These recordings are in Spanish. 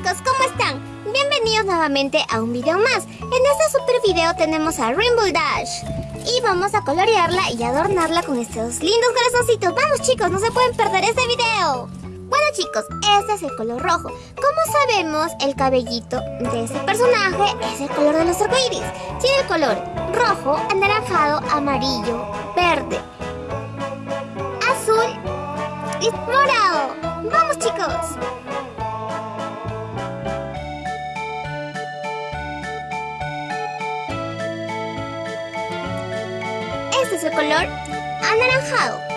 chicos, ¿cómo están? Bienvenidos nuevamente a un video más. En este super video tenemos a Rainbow Dash. Y vamos a colorearla y adornarla con estos lindos corazoncitos. Vamos chicos, no se pueden perder este video. Bueno chicos, este es el color rojo. Como sabemos, el cabellito de este personaje es el color de los arcoíris. Tiene el color rojo, anaranjado, amarillo, verde, azul y morado. ¡Vamos chicos! Es el color anaranjado.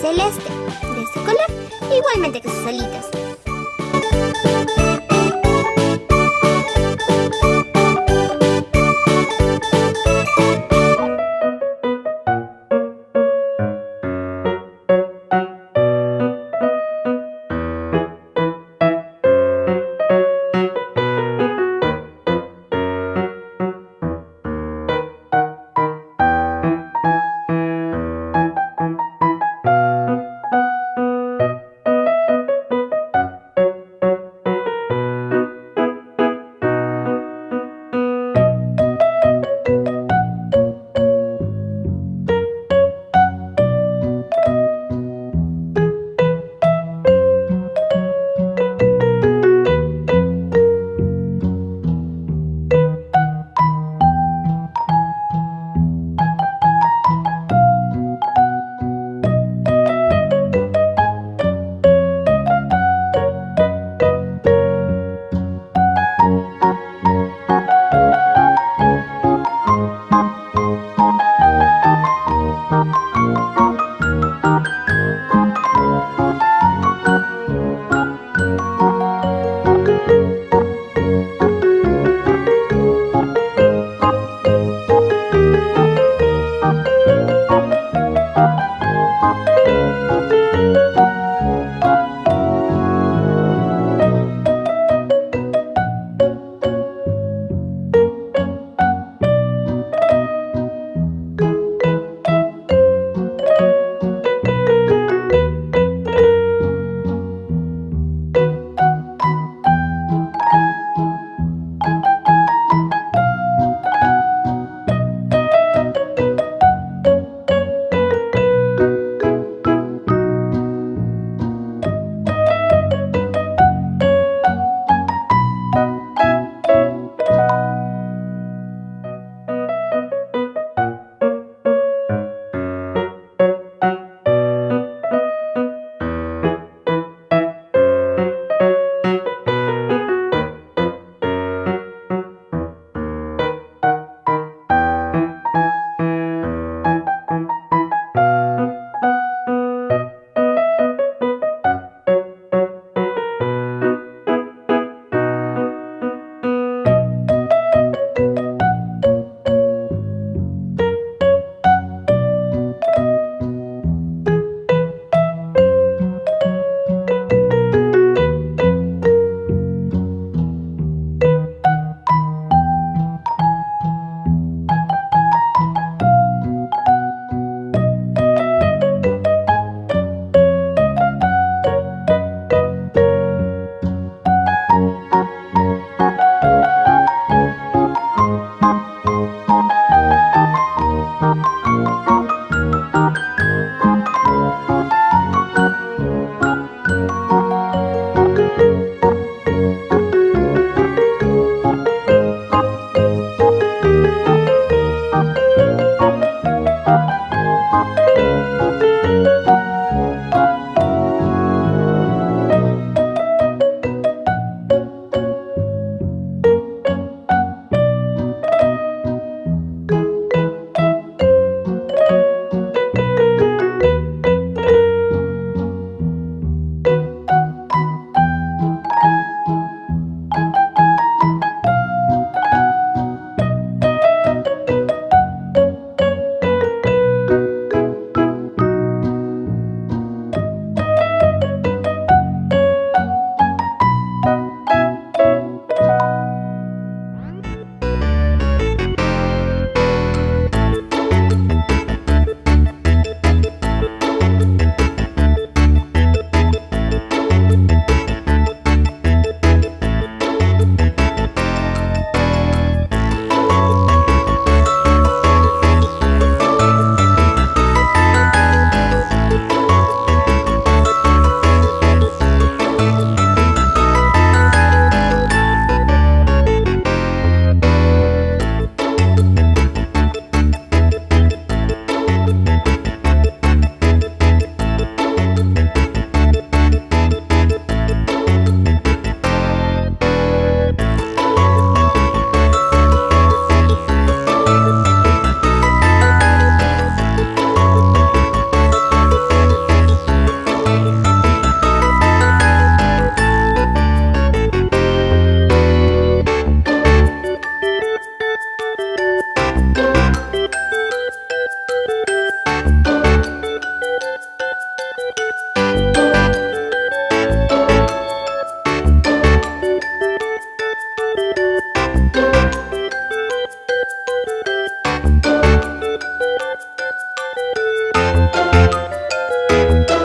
Celeste, de ese color, igualmente que sus alitas.